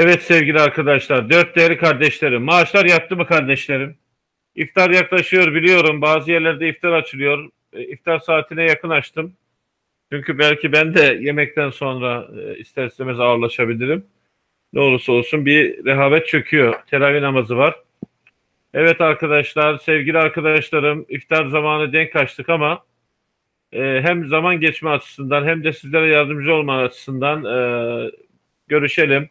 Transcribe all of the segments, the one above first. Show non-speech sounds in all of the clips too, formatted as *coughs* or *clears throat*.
Evet sevgili arkadaşlar, dört değerli kardeşlerim, maaşlar yattı mı kardeşlerim? İftar yaklaşıyor biliyorum, bazı yerlerde iftar açılıyor. E, İftar saatine yakın açtım. Çünkü belki ben de yemekten sonra e, ister istemez ağırlaşabilirim. Ne olursa olsun bir rehavet çöküyor. Teravih namazı var. Evet arkadaşlar, sevgili arkadaşlarım, iftar zamanı denk açtık ama e, hem zaman geçme açısından hem de sizlere yardımcı olma açısından görüşelim.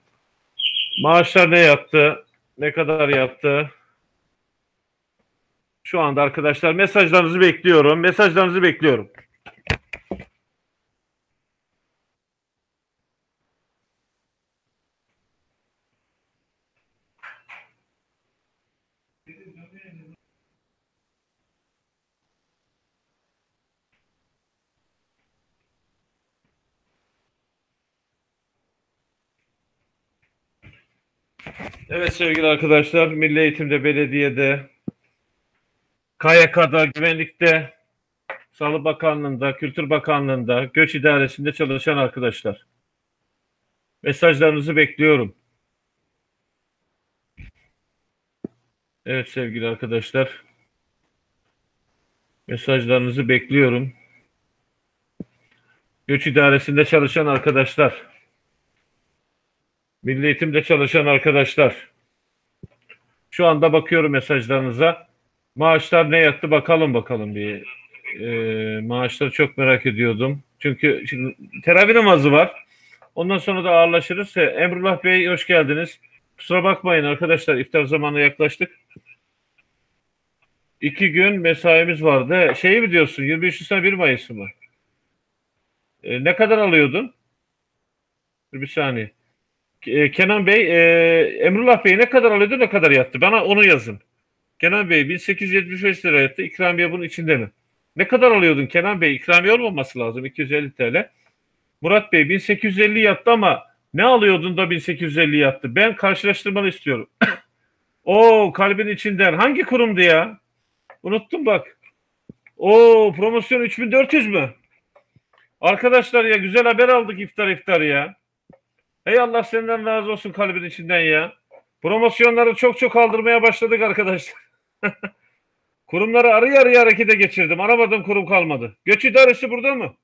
Maaşlar ne yaptı? Ne kadar yaptı? Şu anda arkadaşlar mesajlarınızı bekliyorum. Mesajlarınızı bekliyorum. Evet sevgili arkadaşlar, Milli Eğitim'de, belediyede, KYK'da, güvenlikte, Sağlık Bakanlığı'nda, Kültür Bakanlığı'nda, Göç İdaresi'nde çalışan arkadaşlar. Mesajlarınızı bekliyorum. Evet sevgili arkadaşlar. Mesajlarınızı bekliyorum. Göç İdaresi'nde çalışan arkadaşlar. Milli Eğitim'de çalışan arkadaşlar. Şu anda bakıyorum mesajlarınıza. Maaşlar ne yattı bakalım bakalım bir. Ee, maaşları çok merak ediyordum. Çünkü şimdi teravih namazı var. Ondan sonra da ağırlaşırız. Emrullah Bey hoş geldiniz. Kusura bakmayın arkadaşlar iftar zamanı yaklaştık. İki gün mesaimiz vardı. Şeyi mi diyorsun 23 Nisan 1 Mayıs mı? Ee, ne kadar alıyordun? Bir saniye. E, Kenan Bey, e, Emrullah Bey ne kadar alıyordu ne kadar yattı? Bana onu yazın. Kenan Bey 1875 lira yattı. İkramiye bunun içinde mi? Ne kadar alıyordun Kenan Bey? İkramiye olmaması lazım 250 TL. Murat Bey 1850 yattı ama ne alıyordun da 1850 yattı? Ben karşılaştırmanı istiyorum. *coughs* o kalbin içinden hangi kurumdu ya? Unuttum bak. O promosyon 3400 mü? Arkadaşlar ya güzel haber aldık iftar iftar ya. Hey Allah senden razı olsun kalbin içinden ya. Promosyonları çok çok aldırmaya başladık arkadaşlar. *laughs* Kurumları arı yarıya harekete geçirdim. Aramadığım kurum kalmadı. Göç idaresi burada mı?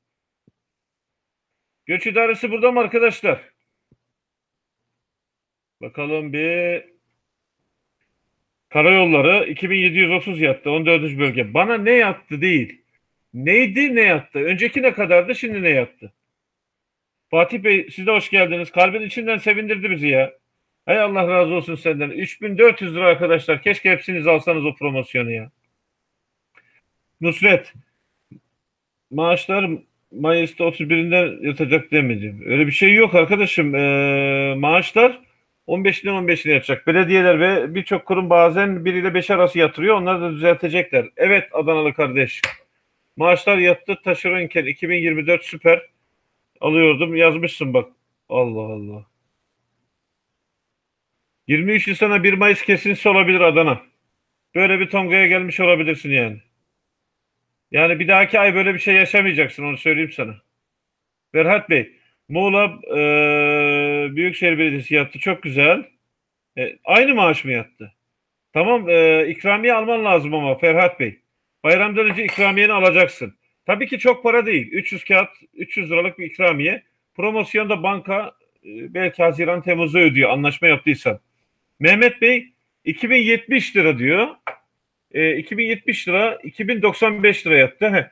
Göç idaresi burada mı arkadaşlar? Bakalım bir Karayolları 2730 yattı 14. bölge. Bana ne yattı değil. Neydi ne yattı? Önceki ne kadardı şimdi ne yattı? Fatih Bey siz de hoş geldiniz. Kalbin içinden sevindirdi bizi ya. Hay Allah razı olsun senden. 3400 lira arkadaşlar. Keşke hepsiniz alsanız o promosyonu ya. Nusret. Maaşlar Mayıs'ta 31'inde yatacak demedi. Öyle bir şey yok arkadaşım. Ee, maaşlar 15'inden 15'ine yatacak. Belediyeler ve birçok kurum bazen 1 ile 5 arası yatırıyor. Onları da düzeltecekler. Evet Adanalı kardeş. Maaşlar yattı. Taşeronken 2024 süper. Alıyordum. Yazmışsın bak. Allah Allah. 23 Nisan'a 1 Mayıs kesintisi olabilir Adana. Böyle bir tongaya gelmiş olabilirsin yani. Yani bir dahaki ay böyle bir şey yaşamayacaksın onu söyleyeyim sana. Ferhat Bey, Muğla e, Büyükşehir Belediyesi yattı. Çok güzel. E, aynı maaş mı yattı? Tamam e, ikramiye alman lazım ama Ferhat Bey. Bayramdan önce ikramiyeni alacaksın. Tabii ki çok para değil. 300 kağıt, 300 liralık bir ikramiye. Promosyonda banka e, belki Haziran Temmuz'da ödüyor anlaşma yaptıysan. Mehmet Bey 2070 lira diyor. E, 2070 lira 2095 lira yattı. Heh.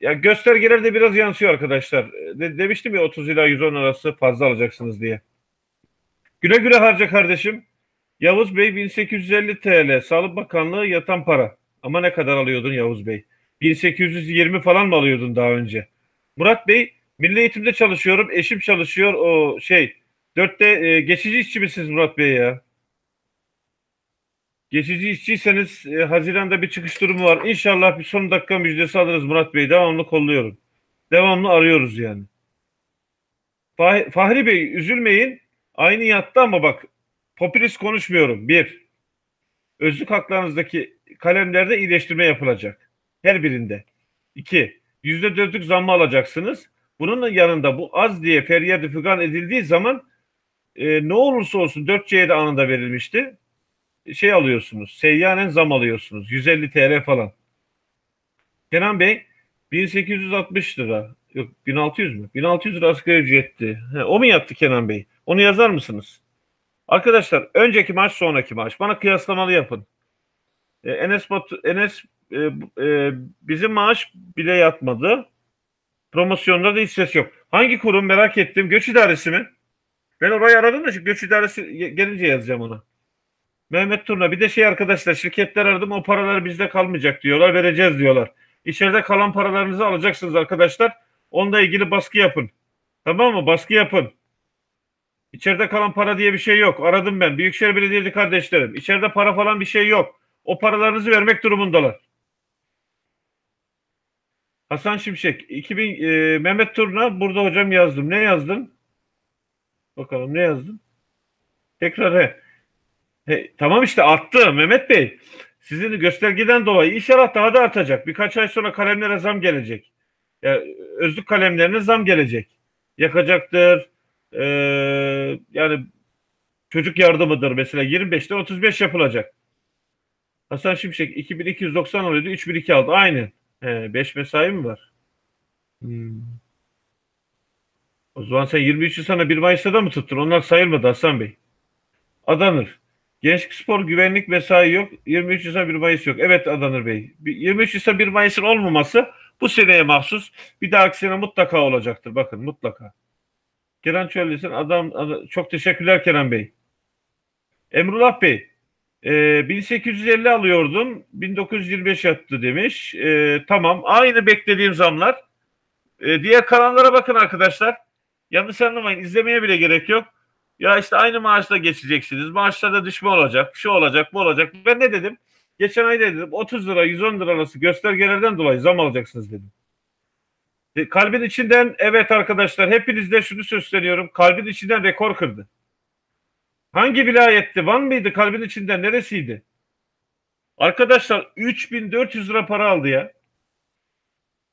Ya göstergeler de biraz yansıyor arkadaşlar. De, demiştim ya 30 ila 110 arası fazla alacaksınız diye. Güle güle harca kardeşim. Yavuz Bey 1850 TL. Sağlık Bakanlığı yatan para. Ama ne kadar alıyordun Yavuz Bey? 1820 falan mı alıyordun daha önce? Murat Bey, Milli Eğitim'de çalışıyorum. Eşim çalışıyor. O şey, dörtte e, geçici işçi misiniz Murat Bey ya? Geçici işçiyseniz e, Haziran'da bir çıkış durumu var. İnşallah bir son dakika müjdesi alırız Murat Bey. Devamlı kolluyorum. Devamlı arıyoruz yani. Fah Fahri Bey üzülmeyin. Aynı yattı ama bak popülist konuşmuyorum. Bir, özlük haklarınızdaki kalemlerde iyileştirme yapılacak. Her birinde. İki, yüzde dörtlük zammı alacaksınız. Bunun yanında bu az diye feryat fügan edildiği zaman e, ne olursa olsun 4C'ye de anında verilmişti. Şey alıyorsunuz. Seyyanen zam alıyorsunuz. 150 TL falan. Kenan Bey 1860 lira. Yok 1600 mü? 1600 lira asgari ücretti. He, o mu yaptı Kenan Bey? Onu yazar mısınız? Arkadaşlar önceki maç sonraki maç. Bana kıyaslamalı yapın. E, Enes, Batu, Enes e, e, bizim maaş bile yatmadı. Promosyonda da hiç ses yok. Hangi kurum merak ettim. Göç idaresi mi? Ben orayı aradım da şu göç idaresi gelince yazacağım ona. Mehmet Turna bir de şey arkadaşlar şirketler aradım o paralar bizde kalmayacak diyorlar vereceğiz diyorlar. İçeride kalan paralarınızı alacaksınız arkadaşlar. Onunla ilgili baskı yapın. Tamam mı? Baskı yapın. İçeride kalan para diye bir şey yok. Aradım ben. Büyükşehir Belediyesi kardeşlerim. İçeride para falan bir şey yok. O paralarınızı vermek durumundalar. Hasan Şimşek. 2000 e, Mehmet Turna burada hocam yazdım. Ne yazdın? Bakalım ne yazdın? Tekrar he. he. Tamam işte arttı Mehmet Bey. Sizin göstergeden dolayı inşallah daha da artacak. Birkaç ay sonra kalemlere zam gelecek. Yani özlük kalemlerine zam gelecek. Yakacaktır. Ee, yani çocuk yardımıdır mesela 25'te 35 yapılacak. Hasan Şimşek 2290 alıyordu 3002 aldı. Aynı. He, 5 mesai mi var? Hmm. O zaman sen 23'ü sana 1 Mayıs'ta da mı tuttun? Onlar sayılmadı Hasan Bey. Adanır. Gençlik spor güvenlik mesai yok. 23 Nisan 1 Mayıs yok. Evet Adanır Bey. 23 Nisan 1 Mayıs'ın olmaması bu seneye mahsus. Bir dahaki sene mutlaka olacaktır. Bakın mutlaka. Kenan Çöllüsün adam, adam çok teşekkürler Kenan Bey. Emrullah Bey e, 1850 alıyordum 1925 yattı demiş. E, tamam aynı beklediğim zamlar. E, diğer kanallara bakın arkadaşlar. Yanlış anlamayın izlemeye bile gerek yok. Ya işte aynı maaşla geçeceksiniz. Maaşlarda düşme olacak. Şu olacak bu olacak. Ben ne dedim? Geçen ay dedim 30 lira 110 lira arası göstergelerden dolayı zam alacaksınız dedim. E, kalbin içinden evet arkadaşlar hepinizde şunu söyleniyorum. Kalbin içinden rekor kırdı. Hangi vilayetti? Van mıydı kalbin içinden? Neresiydi? Arkadaşlar 3400 lira para aldı ya.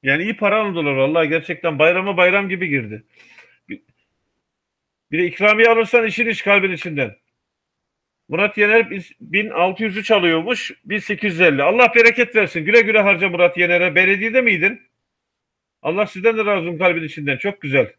Yani iyi para aldılar vallahi gerçekten bayrama bayram gibi girdi. Bir ikramiye alırsan işin iş kalbin içinden. Murat Yener 1603 alıyormuş. 1850. Allah bereket versin. Güle güle harca Murat Yener'e. Belediyede miydin? Allah sizden de razı olsun kalbin içinden. Çok güzel.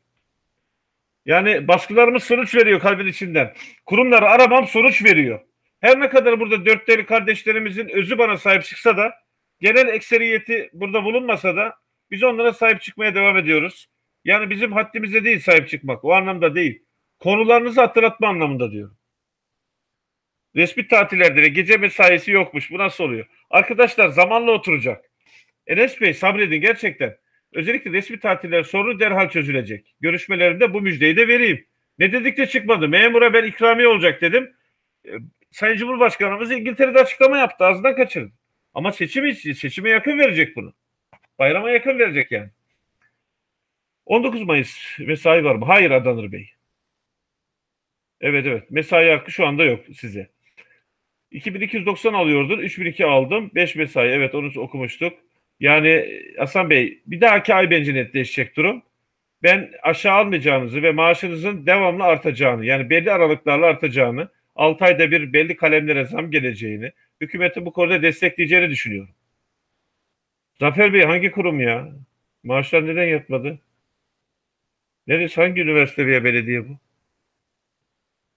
Yani baskılarımız sonuç veriyor kalbin içinden. Kurumları aramam sonuç veriyor. Her ne kadar burada dört deli kardeşlerimizin özü bana sahip çıksa da genel ekseriyeti burada bulunmasa da biz onlara sahip çıkmaya devam ediyoruz. Yani bizim haddimize değil sahip çıkmak. O anlamda değil. Konularınızı hatırlatma anlamında diyorum. Resmi tatillerde de gece mesaisi yokmuş. Bu nasıl oluyor? Arkadaşlar zamanla oturacak. Enes Bey sabredin gerçekten. Özellikle resmi tatiller sorunu derhal çözülecek. Görüşmelerinde bu müjdeyi de vereyim. Ne dedik de çıkmadı. Memura ben ikramiye olacak dedim. E, Sayın Cumhurbaşkanımız İngiltere'de açıklama yaptı. Ağzından kaçırdı. Ama seçim için, seçime yakın verecek bunu. Bayrama yakın verecek yani. 19 Mayıs mesai var mı? Hayır Adanır Bey. Evet evet. Mesai hakkı şu anda yok size. 2290 alıyordun. 3002 aldım. 5 mesai. Evet onu okumuştuk. Yani Hasan Bey bir dahaki ay bence netleşecek durum. Ben aşağı almayacağınızı ve maaşınızın devamlı artacağını yani belli aralıklarla artacağını 6 ayda bir belli kalemlere zam geleceğini hükümeti bu konuda destekleyeceğini düşünüyorum. Zafer Bey hangi kurum ya? Maaşlar neden yatmadı? Neresi hangi üniversite veya belediye bu?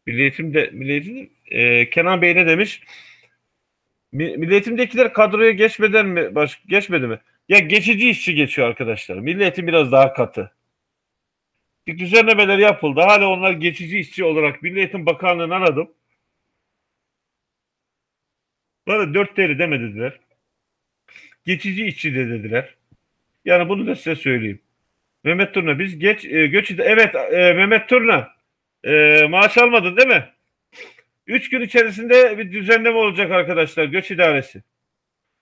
Milli Eğitim'de Milli Eğitim, e, Kenan Bey ne demiş? Milli Eğitim'dekiler kadroya geçmeden mi baş, geçmedi mi? Ya geçici işçi geçiyor arkadaşlar. Milli Eğitim biraz daha katı. Bir düzenlemeler yapıldı. Hala onlar geçici işçi olarak Milli Eğitim Bakanlığı'nı aradım. Bana dört TL demediler. Geçici işçi de dediler. Yani bunu da size söyleyeyim. Mehmet Turna biz geç e, göç evet e, Mehmet Turna e, maaş almadın değil mi? Üç gün içerisinde bir düzenleme olacak arkadaşlar göç idaresi.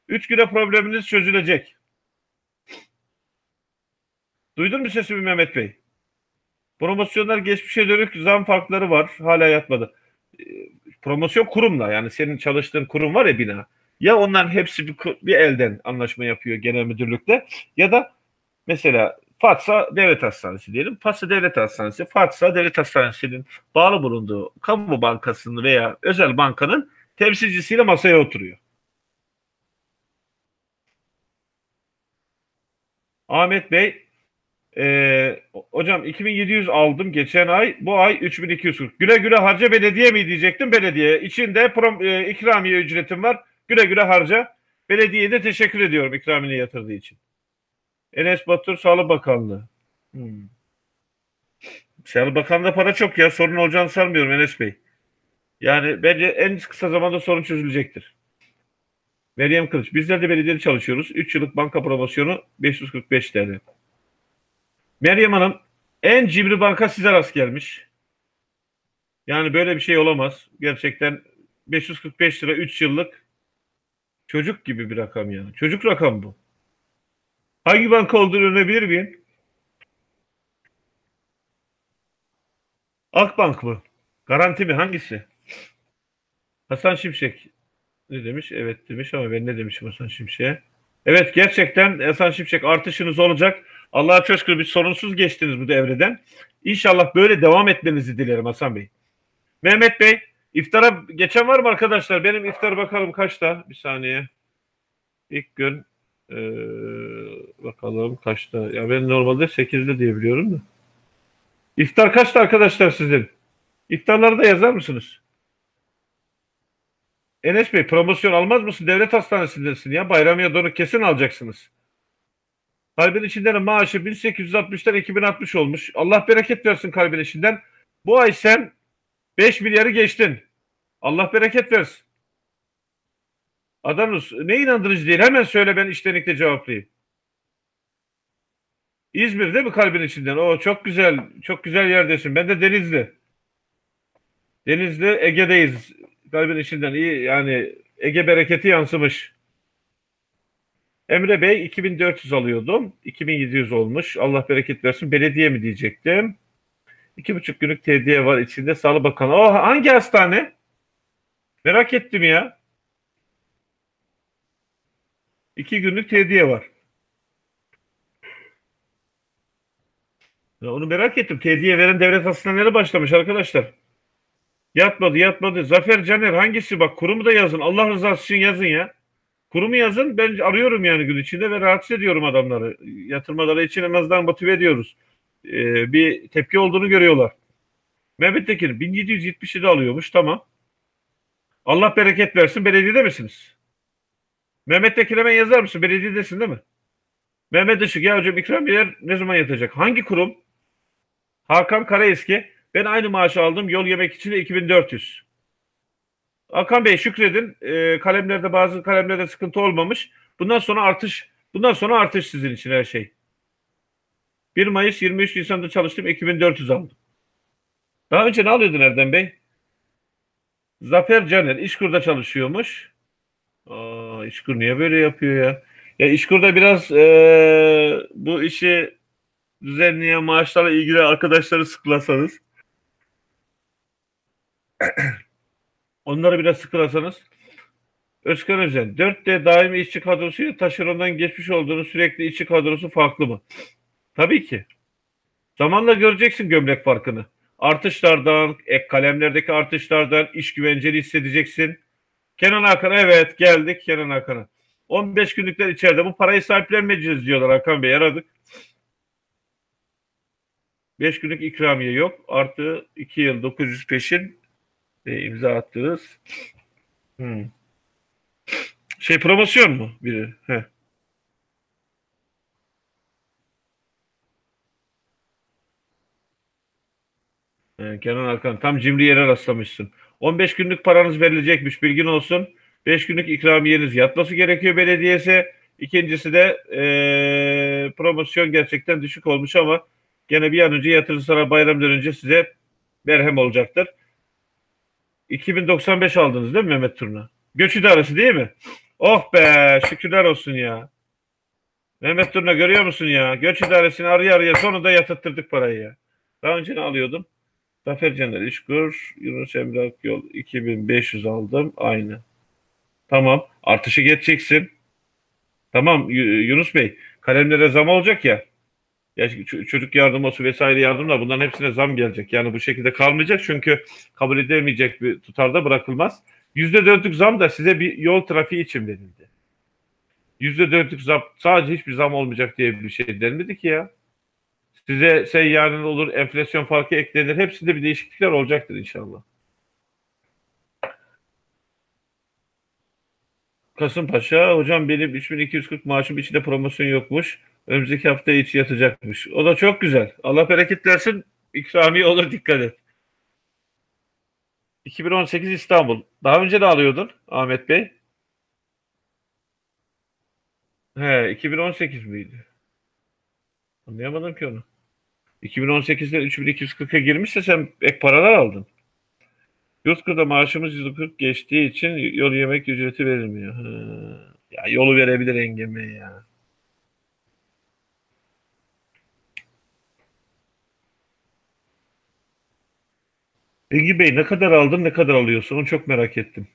Üç güne probleminiz çözülecek. Duydun mu sesimi Mehmet Bey? Promosyonlar geçmişe dönük zam farkları var. Hala yatmadı. E, promosyon kurumla yani senin çalıştığın kurum var ya bina. Ya onların hepsi bir, bir elden anlaşma yapıyor genel müdürlükte ya da mesela Fatsa Devlet Hastanesi diyelim. Fatsa Devlet Hastanesi, Fatsa Devlet Hastanesi'nin bağlı bulunduğu kamu bankasının veya özel bankanın temsilcisiyle masaya oturuyor. Ahmet Bey, e, hocam 2700 aldım geçen ay, bu ay 3240. Güle güle harca belediye mi diyecektim belediye. İçinde prom, e, ikramiye ücretim var. Güle güle harca. Belediyeye de teşekkür ediyorum ikramini yatırdığı için. Enes Batur Sağlık Bakanlığı. Hmm. Sağlık Bakanlığı'nda para çok ya. Sorun olacağını sanmıyorum Enes Bey. Yani bence en kısa zamanda sorun çözülecektir. Meryem Kılıç. Bizler de belediyede çalışıyoruz. 3 yıllık banka promosyonu 545 TL. Meryem Hanım en cimri banka size rast gelmiş. Yani böyle bir şey olamaz. Gerçekten 545 lira 3 yıllık çocuk gibi bir rakam yani. Çocuk rakam bu. Hangi banka olduğunu öğrenebilir miyim? Akbank mı? Garanti mi? Hangisi? Hasan Şimşek ne demiş? Evet demiş ama ben ne demişim Hasan Şimşek'e? Evet gerçekten Hasan Şimşek artışınız olacak. Allah'a çok bir sorunsuz geçtiniz bu devreden. İnşallah böyle devam etmenizi dilerim Hasan Bey. Mehmet Bey iftara geçen var mı arkadaşlar? Benim iftar bakalım kaçta? Bir saniye. İlk gün ee, bakalım kaçta? Ya ben normalde 8'de diye biliyorum da. İftar kaçta arkadaşlar sizin? İftarları da yazar mısınız? Enes Bey promosyon almaz mısın? Devlet hastanesindesin ya. Bayramiye doğru kesin alacaksınız. Kalbin içinden maaşı 1860'tan 2060 olmuş. Allah bereket versin kalbin içinden. Bu ay sen 5 milyarı geçtin. Allah bereket versin. Adanus ne inandırıcı değil. Hemen söyle ben iştenlikle cevaplayayım. İzmir değil mi kalbin içinden? O çok güzel. Çok güzel yerdesin. Ben de Denizli. Denizli Ege'deyiz. Kalbin içinden iyi yani Ege bereketi yansımış. Emre Bey 2400 alıyordum. 2700 olmuş. Allah bereket versin. Belediye mi diyecektim. İki buçuk günlük tediye var içinde Sağlık Bakanı. O hangi hastane? Merak ettim ya. İki günlük tediye var. Ya onu merak ettim. Tediye veren devlet hastaneleri başlamış arkadaşlar. Yatmadı yatmadı. Zafer Caner hangisi bak kurumu da yazın. Allah rızası için yazın ya. Kurumu yazın. Ben arıyorum yani gün içinde ve rahatsız ediyorum adamları. Yatırmaları için en azından motive ediyoruz. Ee, bir tepki olduğunu görüyorlar. Mehmet Tekin 1777 alıyormuş tamam. Allah bereket versin. Belediyede misiniz? Mehmet Tekin hemen yazar mısın? Belediyedesin değil mi? Mehmet Işık ya hocam ikramiyeler ne zaman yatacak? Hangi kurum? Hakan Karaeski. Ben aynı maaşı aldım. Yol yemek için de 2400. Hakan Bey şükredin. E, kalemlerde bazı kalemlerde sıkıntı olmamış. Bundan sonra artış bundan sonra artış sizin için her şey. 1 Mayıs 23 Nisan'da çalıştım. 2400 aldım. Daha önce ne alıyordun Erdem Bey? Zafer Caner İşkur'da çalışıyormuş. Aa, İşkur niye böyle yapıyor ya? Ya İşkur'da biraz e, bu işi düzenleyen maaşlarla ilgili arkadaşları sıklasanız *clears throat* onları biraz sıkılasanız Özkan Özen 4D daimi işçi kadrosuyla taşerondan geçmiş olduğunu sürekli işçi kadrosu farklı mı? Tabii ki. Zamanla göreceksin gömlek farkını. Artışlardan, ek kalemlerdeki artışlardan iş güvenceli hissedeceksin. Kenan Hakan evet geldik Kenan Hakan'a. 15 günlükler içeride bu parayı sahiplenmeyeceğiz diyorlar Hakan Bey aradık. 5 günlük ikramiye yok. Artı 2 yıl 900 peşin e, imza attınız. Hmm. Şey promosyon mu biri? Heh. Kenan Hakan tam cimri yere rastlamışsın. 15 günlük paranız verilecekmiş bilgin olsun. 5 günlük ikramiyeniz yatması gerekiyor belediyesi. İkincisi de e, promosyon gerçekten düşük olmuş ama gene bir an önce yatırırsalar bayramdan önce size merhem olacaktır. 2095 aldınız değil mi Mehmet Turna? Göç idaresi değil mi? Oh be şükürler olsun ya. Mehmet Turna görüyor musun ya? Göç idaresini araya araya sonunda yatırttırdık parayı ya. Daha önce ne alıyordum? Zafer Caner İşkur, Yunus Emre Akyol 2500 aldım. Aynı. Tamam. Artışı geçeceksin. Tamam Yunus Bey. Kalemlere zam olacak ya. Ya çocuk yardımı vesaire yardımlar bunların hepsine zam gelecek. Yani bu şekilde kalmayacak çünkü kabul edilemeyecek bir tutarda bırakılmaz. Yüzde dörtlük zam da size bir yol trafiği için verildi. Yüzde dörtlük zam sadece hiçbir zam olmayacak diye bir şey denmedi ki ya. Size seyyanın olur, enflasyon farkı eklenir. Hepsinde bir değişiklikler olacaktır inşallah. Kasımpaşa, hocam benim 3240 maaşım içinde promosyon yokmuş. Önümüzdeki hafta içi yatacakmış. O da çok güzel. Allah bereket versin. İkramiye olur dikkat et. 2018 İstanbul. Daha önce de alıyordun Ahmet Bey. He, 2018 miydi? Anlayamadım ki onu. 2018'de 3240'a girmişse sen ek paralar aldın. Yurtkır'da maaşımız 140 geçtiği için yol yemek ücreti verilmiyor. Ha. Ya yolu verebilir engeme ya. Engin Bey ne kadar aldın ne kadar alıyorsun onu çok merak ettim.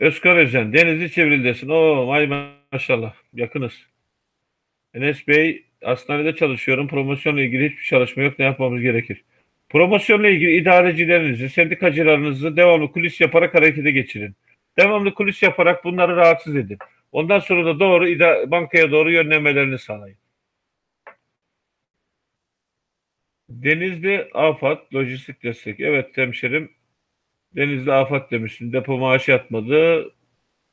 Özkar Özen Denizli Çevril'desin. Oo vay maşallah yakınız. Enes Bey hastanede çalışıyorum. Promosyonla ilgili hiçbir çalışma yok. Ne yapmamız gerekir? Promosyonla ilgili idarecilerinizi, sendikacılarınızı devamlı kulis yaparak harekete geçirin. Devamlı kulis yaparak bunları rahatsız edin. Ondan sonra da doğru bankaya doğru yönlenmelerini sağlayın. Denizli Afat Lojistik Destek. Evet hemşerim. Denizli Afat demişsin. Depo maaşı yatmadı.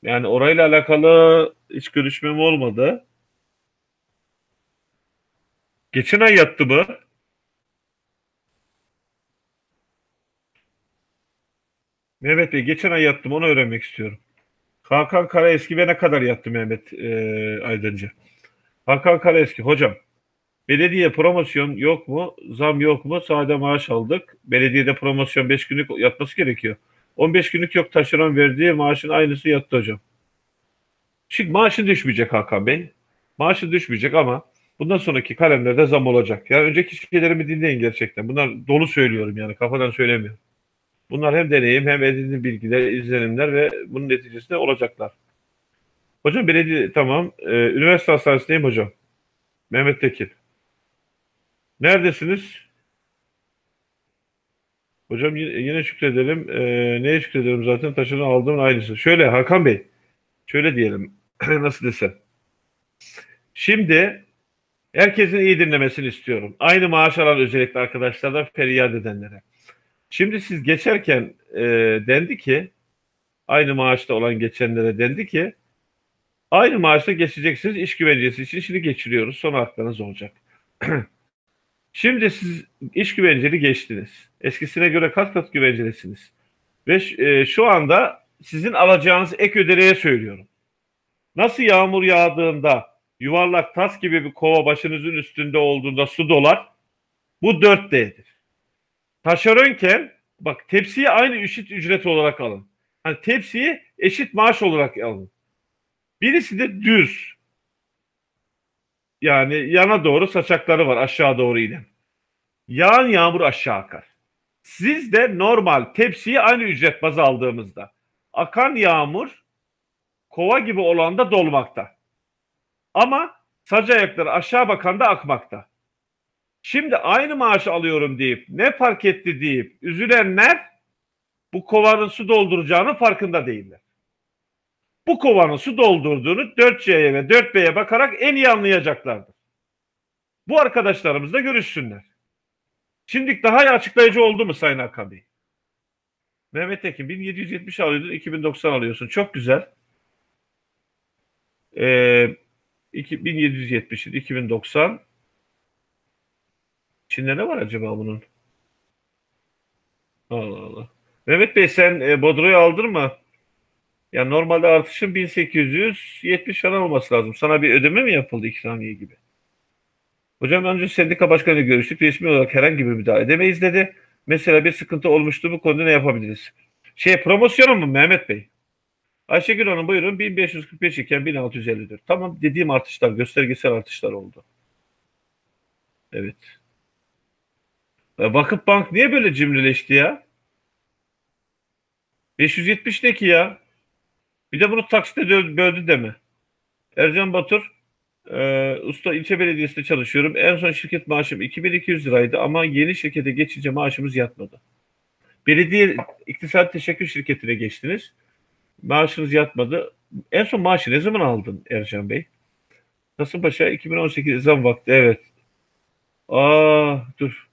Yani orayla alakalı hiç görüşmem olmadı. Geçen ay yattı mı? Mehmet Bey geçen ay yattım onu öğrenmek istiyorum. Hakan Karaeski ve ne kadar yattı Mehmet e, Aydıncı? Hakan Karaeski hocam belediye promosyon yok mu? Zam yok mu? Sade maaş aldık. Belediyede promosyon 5 günlük yatması gerekiyor. 15 günlük yok taşeron verdiği maaşın aynısı yattı hocam. Şimdi maaşın düşmeyecek Hakan Bey. Maaşın düşmeyecek ama bundan sonraki kalemlerde zam olacak. Yani önceki şeylerimi dinleyin gerçekten. Bunlar dolu söylüyorum yani kafadan söylemiyorum. Bunlar hem deneyim hem edindiğim bilgiler, izlenimler ve bunun neticesinde olacaklar. Hocam belediye tamam. Ee, üniversite hastanesindeyim hocam. Mehmet Tekin. Neredesiniz? Hocam yine, şükredelim. Ee, neye şükredelim zaten taşını aldığımın aynısı. Şöyle Hakan Bey. Şöyle diyelim. *clears throat* Nasıl desem. Şimdi herkesin iyi dinlemesini istiyorum. Aynı maaş alan özellikle arkadaşlardan feryat edenlere. Şimdi siz geçerken e, dendi ki aynı maaşta olan geçenlere dendi ki aynı maaşta geçeceksiniz iş güvencesi için şimdi geçiriyoruz sonra haklarınız olacak. *clears throat* Şimdi siz iş güvenceli geçtiniz. Eskisine göre kat kat güvencelisiniz. Ve e, şu anda sizin alacağınız ek ödeneğe söylüyorum. Nasıl yağmur yağdığında yuvarlak tas gibi bir kova başınızın üstünde olduğunda su dolar. Bu 4D'dir. Taşeronken bak tepsiyi aynı eşit ücret olarak alın. Hani tepsiyi eşit maaş olarak alın. Birisi de düz. Yani yana doğru saçakları var aşağı doğru inen. Yağan yağmur aşağı akar. Siz de normal tepsiyi aynı ücret baz aldığımızda akan yağmur kova gibi olan da dolmakta. Ama sac ayakları aşağı bakan da akmakta. Şimdi aynı maaşı alıyorum deyip ne fark etti deyip üzülenler bu kovanın su dolduracağının farkında değiller. Bu kovanın su doldurduğunu 4C'ye ve 4B'ye bakarak en iyi anlayacaklardır. Bu arkadaşlarımız da görüşsünler. Şimdi daha açıklayıcı oldu mu Sayın Hakan Bey? Mehmet Tekin 1770 alıyordun 2090 alıyorsun. Çok güzel. Ee, 1770 2090 İçinde ne var acaba bunun? Allah Allah. Mehmet Bey sen e, Bodro'yu aldırma. Ya normalde artışın 1870 falan olması lazım. Sana bir ödeme mi yapıldı ikramiye gibi? Hocam önce sendika başkanı görüştük. Resmi olarak herhangi bir müdahale edemeyiz dedi. Mesela bir sıkıntı olmuştu bu konuda ne yapabiliriz? Şey promosyonu mu Mehmet Bey? Ayşegül Hanım buyurun 1545 iken 1654. Tamam dediğim artışlar göstergesel artışlar oldu. Evet. Ya Vakıf Bank niye böyle cimrileşti ya? 570 ne ki ya? Bir de bunu taksite böldü deme. Ercan Batur Ee, usta ilçe belediyesinde çalışıyorum. En son şirket maaşım 2200 liraydı ama yeni şirkete geçince maaşımız yatmadı. Belediye İktisat Teşekkür Şirketi'ne geçtiniz. Maaşınız yatmadı. En son maaşı ne zaman aldın Ercan Bey? Kasımpaşa 2018 zam vakti evet. Aa dur.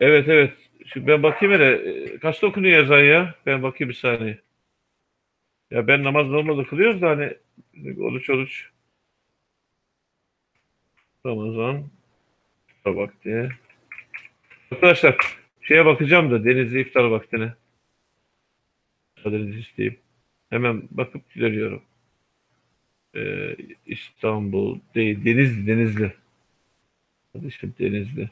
Evet evet. Şu ben bakayım hele. E, Kaçta okunuyor yazan ya? Ben bakayım bir saniye. Ya ben namaz normalde kılıyoruz da hani oruç oruç. Ramazan vakti. Arkadaşlar şeye bakacağım da Denizli iftar vaktine. Müsaadenizi isteyeyim. Hemen bakıp geliyorum. Ee, İstanbul değil Denizli Denizli. Kardeşim Denizli.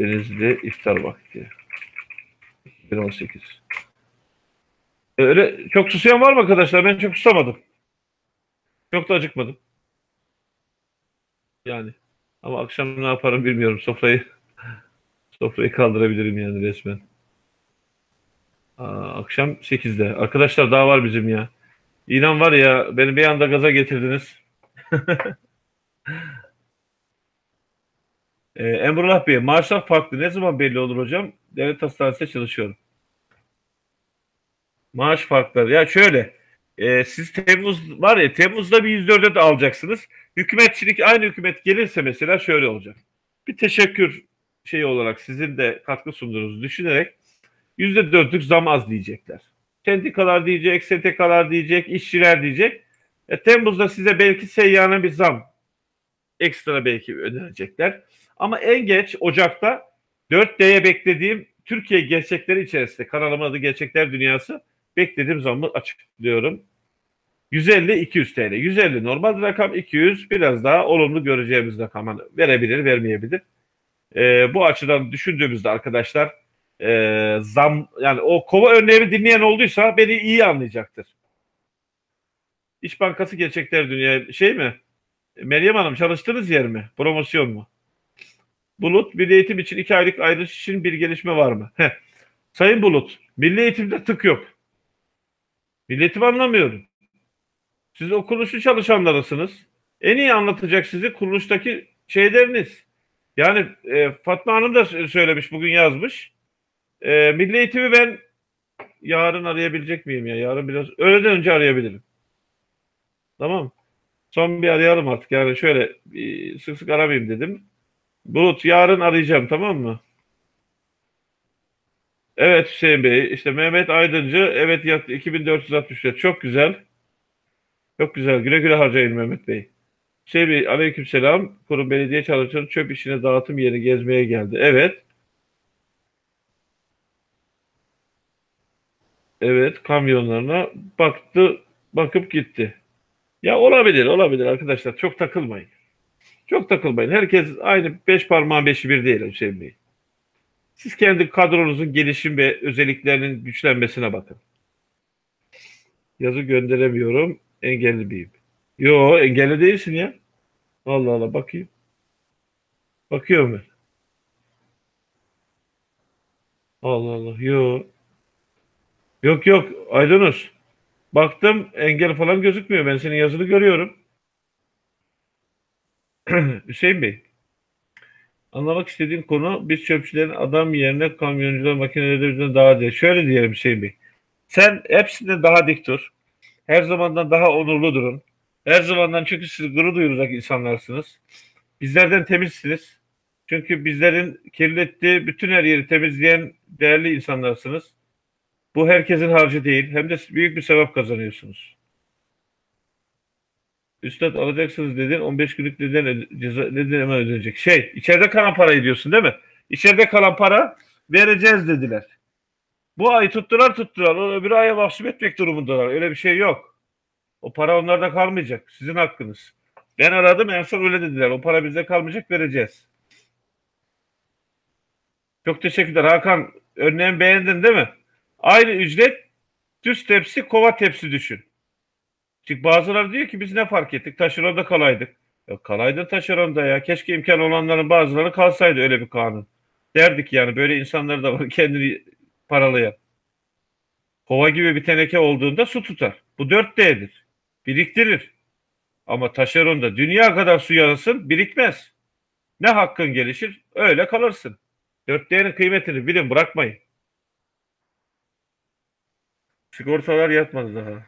Denizli iftar vakti. 2018. Ee, öyle çok susayan var mı arkadaşlar? Ben çok susamadım. Çok da acıkmadım. Yani. Ama akşam ne yaparım bilmiyorum. Sofrayı *laughs* sofrayı kaldırabilirim yani resmen. Akşam 8'de. Arkadaşlar daha var bizim ya. İnan var ya beni bir anda gaza getirdiniz. *laughs* Ee, Emrullah Bey, maaşlar farklı. Ne zaman belli olur hocam? Devlet hastanesinde çalışıyorum. Maaş farkları. Ya şöyle, e, siz Temmuz var ya, Temmuz'da bir 104'e de alacaksınız. Hükümetçilik aynı hükümet gelirse mesela şöyle olacak. Bir teşekkür şeyi olarak sizin de katkı sunduğunuzu düşünerek %4'lük zam az diyecekler. Sendikalar diyecek, STK'lar diyecek, işçiler diyecek. E, Temmuz'da size belki seyyanın bir zam ekstra belki ödenecekler. Ama en geç Ocak'ta 4D'ye beklediğim Türkiye gerçekleri içerisinde kanalımın adı Gerçekler Dünyası beklediğim zammı açıklıyorum. 150-200 TL. 150 normal rakam 200 biraz daha olumlu göreceğimiz rakam verebilir vermeyebilir. Ee, bu açıdan düşündüğümüzde arkadaşlar e, zam yani o kova örneğimi dinleyen olduysa beni iyi anlayacaktır. İş Bankası Gerçekler Dünya şey mi? Meryem Hanım çalıştığınız yer mi? Promosyon mu? Bulut, Milli Eğitim için iki aylık ayrılış için bir gelişme var mı? Heh. Sayın Bulut, Milli Eğitim'de tık yok. Milli Eğitim anlamıyorum. Siz o kuruluşun çalışanlarısınız. En iyi anlatacak sizi kuruluştaki şeyleriniz. Yani e, Fatma Hanım da söylemiş, bugün yazmış. E, Milli Eğitim'i ben yarın arayabilecek miyim ya? Yarın biraz öğleden önce arayabilirim. Tamam. Son bir arayalım artık. Yani şöyle sık sık aramayayım dedim. Bulut yarın arayacağım tamam mı? Evet Hüseyin Bey. işte Mehmet Aydıncı. Evet 2464. Çok güzel. Çok güzel. Güle güle harcayın Mehmet Bey. Hüseyin Bey aleyküm selam. Kurum belediye çalışanı çöp işine dağıtım yeri gezmeye geldi. Evet. Evet kamyonlarına baktı bakıp gitti. Ya olabilir olabilir arkadaşlar çok takılmayın. Çok takılmayın. Herkes aynı beş parmağın beşi bir değil Hüseyin Bey. Siz kendi kadronuzun gelişim ve özelliklerinin güçlenmesine bakın. Yazı gönderemiyorum. Engelli miyim? Yo engelli değilsin ya. Allah Allah bakayım. Bakıyorum ben. Allah Allah. Yo. Yok yok Aydınus. Baktım engel falan gözükmüyor. Ben senin yazını görüyorum. *clears throat* Hüseyin Bey. Anlamak istediğim konu biz çöpçülerin adam yerine kamyoncular makineleri daha değil. Şöyle diyelim Hüseyin Bey. Sen hepsinden daha dik dur. Her zamandan daha onurlu durun. Her zamandan çünkü siz gurur duyulacak insanlarsınız. Bizlerden temizsiniz. Çünkü bizlerin kirlettiği bütün her yeri temizleyen değerli insanlarsınız. Bu herkesin harcı değil. Hem de büyük bir sevap kazanıyorsunuz. Üstad alacaksınız dedin 15 günlük neden ceza neden hemen ödenecek. Şey içeride kalan parayı diyorsun değil mi? İçeride kalan para vereceğiz dediler. Bu ay tuttular tuttular. O öbür aya mahsup etmek durumundalar. Öyle bir şey yok. O para onlarda kalmayacak. Sizin hakkınız. Ben aradım en son öyle dediler. O para bizde kalmayacak vereceğiz. Çok teşekkürler. Hakan örneğin beğendin değil mi? Aynı ücret düz tepsi kova tepsi düşün. Çünkü bazıları diyor ki biz ne fark ettik taşeronda kalaydık. Ya kalaydın taşeronda ya. Keşke imkan olanların bazıları kalsaydı öyle bir kanun. Derdik yani böyle insanlar da var *laughs* kendini paralayan. Kova gibi bir teneke olduğunda su tutar. Bu 4D'dir. Biriktirir. Ama taşeronda dünya kadar su yarasın birikmez. Ne hakkın gelişir öyle kalırsın. Dörtleyenin kıymetini bilin bırakmayın. Sigortalar yatmadı daha.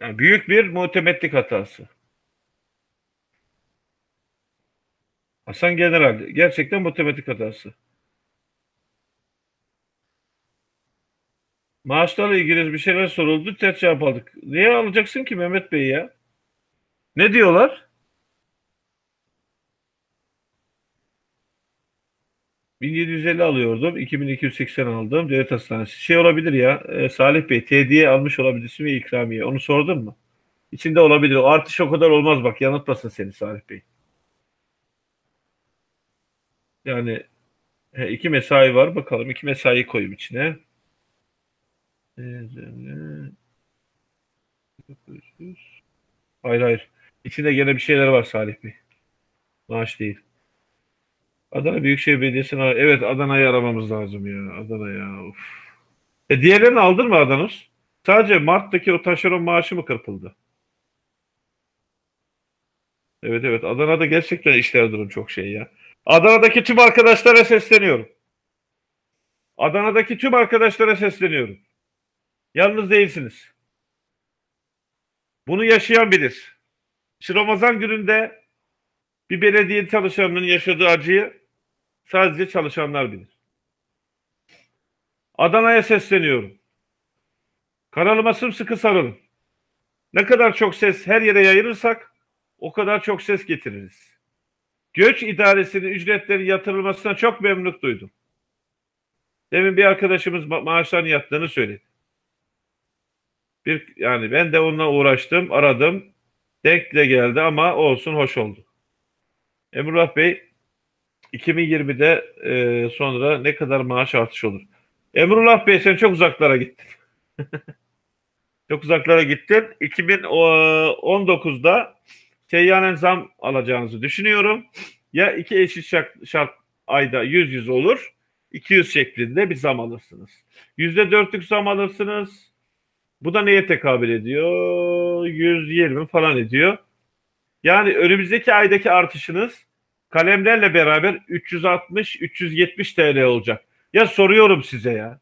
Yani büyük bir muhtemetlik hatası. Hasan General gerçekten muhtemetlik hatası. Maaşlarla ilgili bir şeyler soruldu. Ters cevap aldık. Niye alacaksın ki Mehmet Bey ya? Ne diyorlar? 1750 alıyordum. 2280 aldım. Devlet Hastanesi. Şey olabilir ya. e, Salih Bey tediye almış olabilirsin ve ikramiye. Onu sordun mu? İçinde olabilir. O artış o kadar olmaz bak. Yanıltmasın seni Salih Bey. Yani he, iki mesai var. Bakalım iki mesai koyayım içine. Ee, Hayır hayır. İçinde gene bir şeyler var Salih Bey. Maaş değil. Adana Büyükşehir Belediyesi'ne evet Adana'yı aramamız lazım ya. Adana ya. Of. E diğerlerini aldın mı Adanos? Sadece Mart'taki o taşeron maaşı mı kırpıldı? Evet evet Adana'da gerçekten işler durum çok şey ya. Adana'daki tüm arkadaşlara sesleniyorum. Adana'daki tüm arkadaşlara sesleniyorum. Yalnız değilsiniz. Bunu yaşayan bilir. Şu Ramazan gününde bir belediye çalışanının yaşadığı acıyı sadece çalışanlar bilir. Adana'ya sesleniyorum. Kanalıma sımsıkı sarılın. Ne kadar çok ses her yere yayılırsak o kadar çok ses getiririz. Göç idaresinin ücretleri yatırılmasına çok memnunluk duydum. Demin bir arkadaşımız ma- maaşların yattığını söyledi. Bir yani ben de onunla uğraştım, aradım. Denk de geldi ama olsun hoş oldu. Emrullah Bey 2020'de e, sonra ne kadar maaş artışı olur? Emrullah Bey sen çok uzaklara gittin. *laughs* çok uzaklara gittin. 2019'da seyyanen zam alacağınızı düşünüyorum. Ya iki eşit şart, şart ayda 100 100 olur. 200 şeklinde bir zam alırsınız. %4'lük zam alırsınız. Bu da neye tekabül ediyor? 120 falan ediyor. Yani önümüzdeki aydaki artışınız kalemlerle beraber 360-370 TL olacak. Ya soruyorum size ya.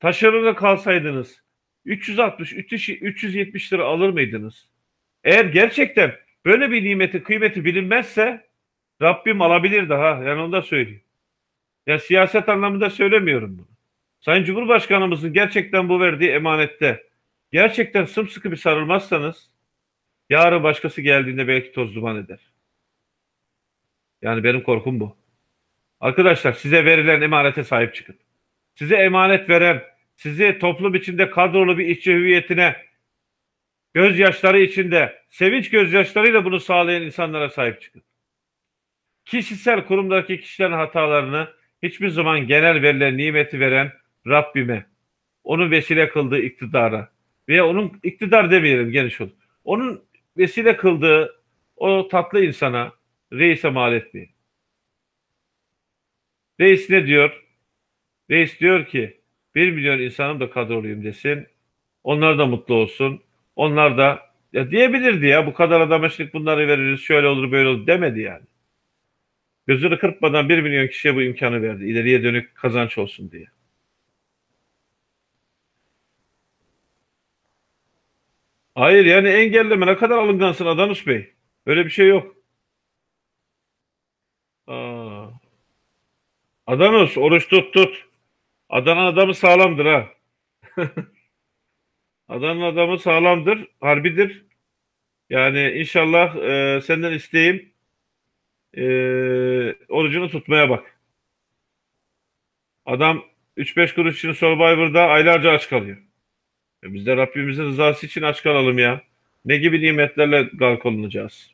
Taşeronda kalsaydınız 360 370 lira alır mıydınız? Eğer gerçekten böyle bir nimetin kıymeti bilinmezse Rabbim alabilirdi ha. Yani onu da söyleyeyim. Ya siyaset anlamında söylemiyorum bunu. Sayın Cumhurbaşkanımızın gerçekten bu verdiği emanette gerçekten sımsıkı bir sarılmazsanız yarın başkası geldiğinde belki toz duman eder. Yani benim korkum bu. Arkadaşlar size verilen emanete sahip çıkın. Size emanet veren, sizi toplum içinde kadrolu bir işçi hüviyetine gözyaşları içinde, sevinç gözyaşlarıyla bunu sağlayan insanlara sahip çıkın. Kişisel kurumdaki kişilerin hatalarını hiçbir zaman genel verilen nimeti veren Rabbime, onun vesile kıldığı iktidara veya onun iktidar demeyelim geniş olur. Onun vesile kıldığı o tatlı insana reise mal etmeyin. Reis ne diyor? Reis diyor ki bir milyon insanım da kadroluyum desin. Onlar da mutlu olsun. Onlar da ya diyebilirdi ya bu kadar adama şimdi bunları veririz şöyle olur böyle olur demedi yani. Gözünü kırpmadan bir milyon kişiye bu imkanı verdi. İleriye dönük kazanç olsun diye. Hayır yani engelleme ne kadar alıngansın Adanus Bey. Öyle bir şey yok. Aa. Adanus oruç tut tut. Adana adamı sağlamdır ha. *laughs* Adana adamı sağlamdır, harbidir. Yani inşallah e, senden isteğim e, orucunu tutmaya bak. Adam 3-5 kuruş için Survivor'da aylarca aç kalıyor. E biz de Rabbimizin rızası için aç kalalım ya. Ne gibi nimetlerle gark olunacağız?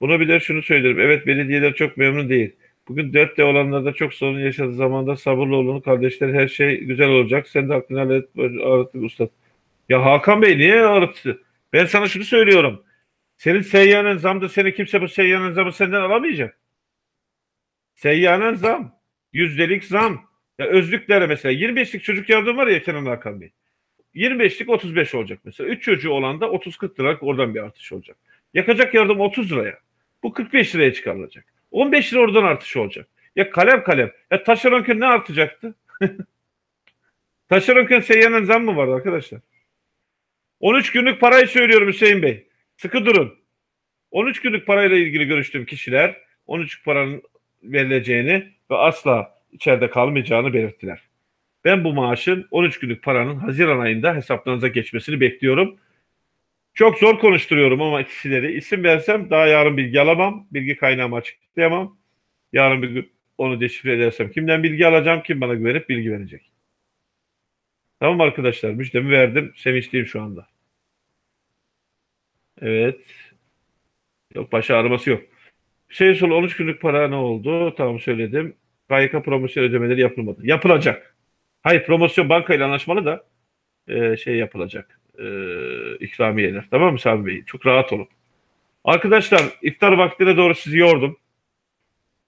Bunu de şunu söylerim. Evet belediyeler çok memnun değil. Bugün 4D olanlarda çok sorun yaşadığı zamanda sabırlı olun. Kardeşler her şey güzel olacak. Sen de aklını hallet, ağrıttı usta. Ya Hakan Bey niye ağrıttı? Ben sana şunu söylüyorum. Senin seyyanen zamda seni kimse bu seyyanen zamı senden alamayacak. Seyyanen zam. Yüzdelik zam. Ya özlüklere mesela 25'lik çocuk yardım var ya Kenan Hakan Bey. 25'lik 35 olacak mesela. 3 çocuğu olan da 30-40 liralık oradan bir artış olacak. Yakacak yardım 30 liraya. Bu 45 liraya çıkarılacak. 15 lira oradan artış olacak. Ya kalem kalem. Ya taşeronken ne artacaktı? *laughs* taşeronken seyyanen zam mı vardı arkadaşlar? 13 günlük parayı söylüyorum Hüseyin Bey. Sıkı durun. 13 günlük parayla ilgili görüştüğüm kişiler 13 paranın verileceğini ve asla içeride kalmayacağını belirttiler. Ben bu maaşın 13 günlük paranın Haziran ayında hesaplarınıza geçmesini bekliyorum. Çok zor konuşturuyorum ama kişileri isim versem daha yarın bilgi alamam. Bilgi kaynağımı açıklayamam. Yarın bir gün onu deşifre edersem kimden bilgi alacağım, kim bana güvenip bilgi verecek. Tamam arkadaşlar müjdemi verdim. Sevinçliyim şu anda. Evet. Yok baş ağrıması yok. Şey sol 13 günlük para ne oldu? Tamam söyledim. KYK promosyon ödemeleri yapılmadı. Yapılacak. Hayır promosyon bankayla anlaşmalı da e, şey yapılacak. E, ikramiyeler. Tamam mı Sami Bey? Çok rahat olun. Arkadaşlar iftar vaktine doğru sizi yordum.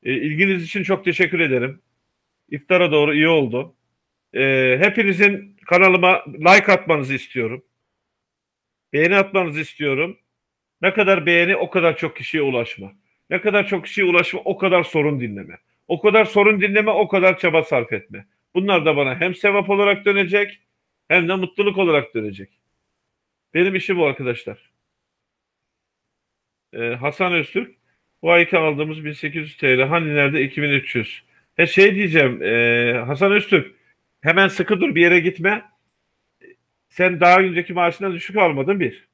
E, ilginiz için çok teşekkür ederim. İftara doğru iyi oldu. E, hepinizin kanalıma like atmanızı istiyorum. Beğeni atmanızı istiyorum. Ne kadar beğeni o kadar çok kişiye ulaşma. Ne kadar çok kişiye ulaşma o kadar sorun dinleme. O kadar sorun dinleme o kadar çaba sarf etme. Bunlar da bana hem sevap olarak dönecek hem de mutluluk olarak dönecek. Benim işim bu arkadaşlar. Ee, Hasan Öztürk bu ayki aldığımız 1800 TL hani nerede 2300. He şey diyeceğim e, Hasan Öztürk hemen sıkı dur bir yere gitme. Sen daha önceki maaşından düşük almadın bir.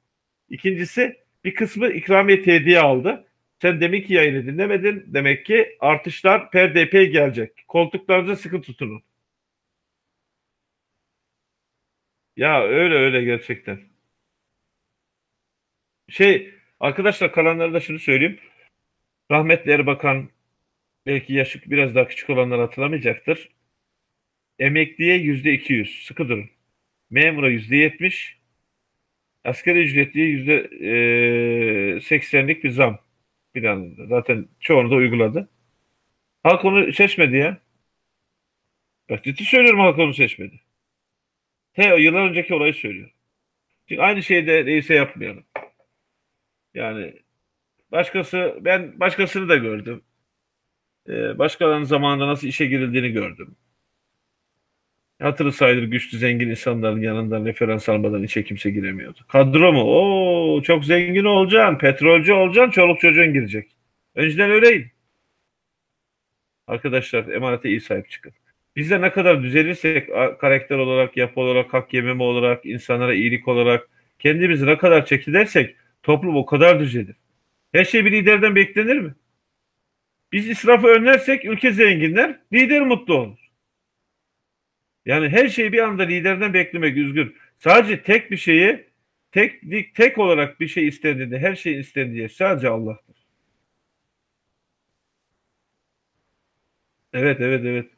İkincisi bir kısmı ikramiye tediye aldı. Sen demek ki yayını dinlemedin. Demek ki artışlar per DP gelecek. Koltuklarınızı sıkı tutunun. Ya öyle öyle gerçekten. Şey arkadaşlar kalanlara da şunu söyleyeyim. Rahmetli Erbakan belki yaşı biraz daha küçük olanlar hatırlamayacaktır. Emekliye yüzde iki yüz. Sıkı durun. Memura yüzde yetmiş. Asgari ücretliye yüzde e, seksenlik bir zam planında. Zaten çoğunu da uyguladı. Halk onu seçmedi ya. Bak ciddi söylüyorum halk onu seçmedi. Te yıllar önceki olayı söylüyor. Çünkü aynı şeyi de reise yapmayalım. Yani başkası ben başkasını da gördüm. Ee, başkalarının zamanında nasıl işe girildiğini gördüm. Hatırı sayılır güçlü zengin insanların yanından referans almadan içe kimse giremiyordu. Kadro mu? Oo çok zengin olacaksın, petrolcü olacaksın, çoluk çocuğun girecek. Önceden öyleydi. Arkadaşlar emanete iyi sahip çıkın. Biz de ne kadar düzelirsek karakter olarak, yapı olarak, hak yememe olarak, insanlara iyilik olarak kendimizi ne kadar çekilersek toplum o kadar düzelir. Her şey bir liderden beklenir mi? Biz israfı önlersek ülke zenginler, lider mutlu olur. Yani her şeyi bir anda liderden beklemek üzgün. Sadece tek bir şeyi tek tek olarak bir şey istendiğinde her şey istendiği sadece Allah'tır. Evet evet evet.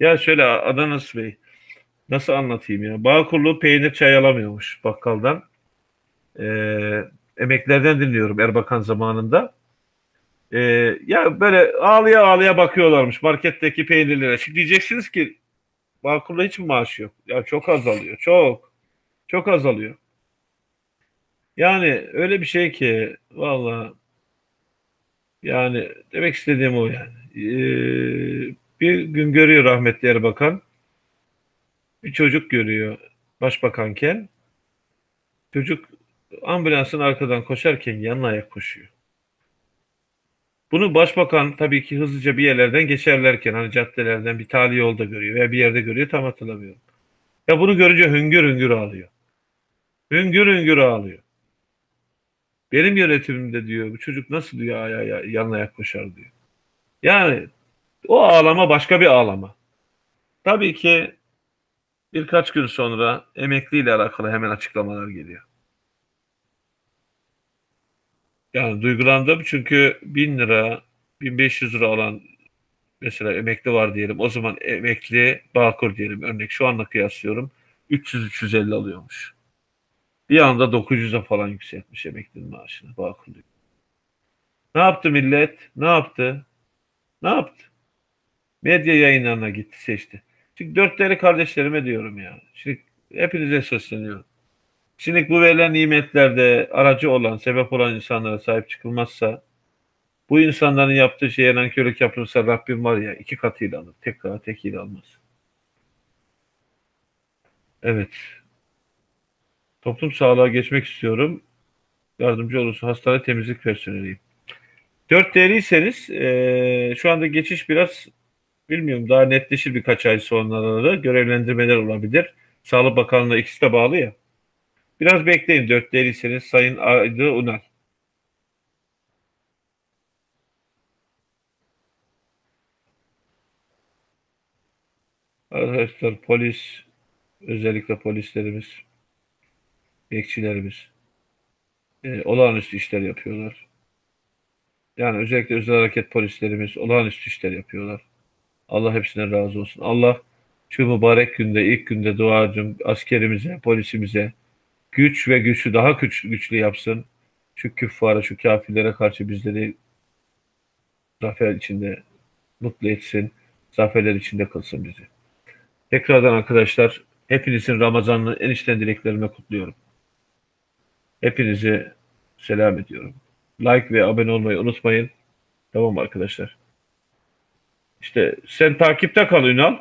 Ya şöyle Adana Bey nasıl anlatayım ya? Bağkurlu peynir çay alamıyormuş bakkaldan. Ee, emeklerden dinliyorum Erbakan zamanında. Ee, ya böyle ağlıya ağlıya bakıyorlarmış marketteki peynirlere. Şimdi diyeceksiniz ki Bağkur'da hiç mi maaş yok? Ya çok azalıyor. Çok. Çok azalıyor. Yani öyle bir şey ki valla yani demek istediğim o yani. Ee, bir gün görüyor rahmetli Erbakan. Bir çocuk görüyor başbakanken. Çocuk ambulansın arkadan koşarken yanına ayak koşuyor. Bunu başbakan tabii ki hızlıca bir yerlerden geçerlerken hani caddelerden bir tali yolda görüyor veya bir yerde görüyor tam hatırlamıyorum. Ya bunu görünce hüngür hüngür ağlıyor. Hüngür hüngür ağlıyor. Benim yönetimimde diyor bu çocuk nasıl diyor aya, aya, yanına ayak koşar diyor. Yani o ağlama başka bir ağlama. Tabii ki birkaç gün sonra emekliyle alakalı hemen açıklamalar geliyor. Yani duygulandım çünkü 1000 lira, 1500 lira alan mesela emekli var diyelim. O zaman emekli Bağkur diyelim örnek şu anla kıyaslıyorum. 300-350 alıyormuş. Bir anda 900'e falan yükseltmiş emeklinin maaşını Bağkur diyor. Ne yaptı millet? Ne yaptı? Ne yaptı? Medya yayınlarına gitti seçti. Çünkü dört değerli kardeşlerime diyorum ya. Şimdi Hepinize sesleniyorum. Şimdi bu verilen nimetlerde aracı olan, sebep olan insanlara sahip çıkılmazsa, bu insanların yaptığı şeye nankörlük yapılırsa Rabbim var ya iki katıyla alır. Tek katı tekiyle almaz. Evet. Toplum sağlığa geçmek istiyorum. Yardımcı olursa hastane temizlik personeliyim. Dört değerliyseniz eee, şu anda geçiş biraz bilmiyorum daha netleşir birkaç ay sonra görevlendirmeler olabilir. Sağlık Bakanlığı'na ikisi de bağlı ya. Biraz bekleyin dört değilseniz Sayın Aydı Unal. Arkadaşlar polis, özellikle polislerimiz, bekçilerimiz e, olağanüstü işler yapıyorlar. Yani özellikle özel hareket polislerimiz olağanüstü işler yapıyorlar. Allah hepsine razı olsun. Allah şu mübarek günde, ilk günde duacım askerimize, polisimize güç ve güçlü daha güç, güçlü yapsın. Şu küffara, şu kafirlere karşı bizleri zafer içinde mutlu etsin. Zaferler içinde kılsın bizi. Tekrardan arkadaşlar hepinizin Ramazan'ını en içten dileklerime kutluyorum. Hepinizi selam ediyorum. Like ve abone olmayı unutmayın. Tamam arkadaşlar? İşte sen takipte kal Ünal.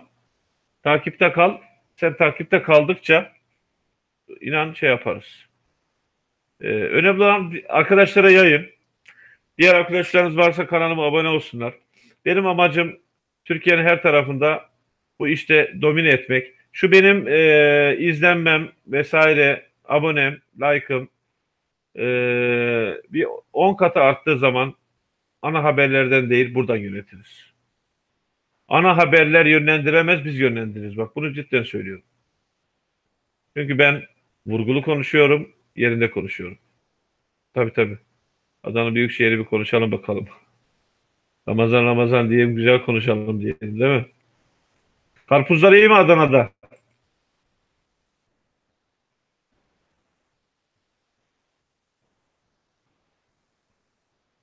Takipte kal. Sen takipte kaldıkça inan şey yaparız. Ee, önemli olan arkadaşlara yayın. Diğer arkadaşlarınız varsa kanalıma abone olsunlar. Benim amacım Türkiye'nin her tarafında bu işte domine etmek. Şu benim e, izlenmem vesaire, abonem, like'ım e, bir 10 katı arttığı zaman ana haberlerden değil buradan yönetiriz. Ana haberler yönlendiremez, biz yönlendiririz. Bak bunu cidden söylüyorum. Çünkü ben vurgulu konuşuyorum, yerinde konuşuyorum. Tabii tabii. Adana Büyükşehir'i bir konuşalım bakalım. Ramazan Ramazan diyelim, güzel konuşalım diyelim değil mi? Karpuzlar iyi mi Adana'da?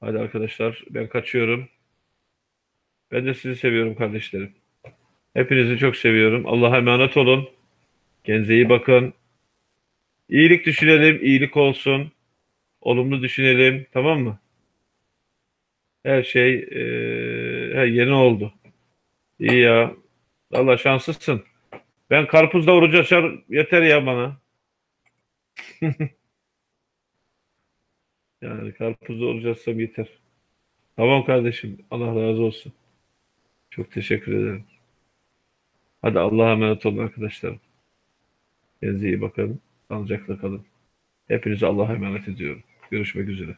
Hadi arkadaşlar ben kaçıyorum. Ben de sizi seviyorum kardeşlerim. Hepinizi çok seviyorum. Allah'a emanet olun. Kendinize iyi bakın. İyilik düşünelim, iyilik olsun. Olumlu düşünelim, tamam mı? Her şey eee, he, yeni oldu. İyi ya. Allah şanslısın. Ben karpuzda oruç açar yeter ya bana. *laughs* Yani karpuzda oruç açsam yeter. Tamam kardeşim. Allah razı olsun. Çok teşekkür ederim. Hadi Allah'a emanet olun arkadaşlarım. Kendinize iyi bakın. Sağlıcakla kalın. Hepinizi Allah'a emanet ediyorum. Görüşmek üzere.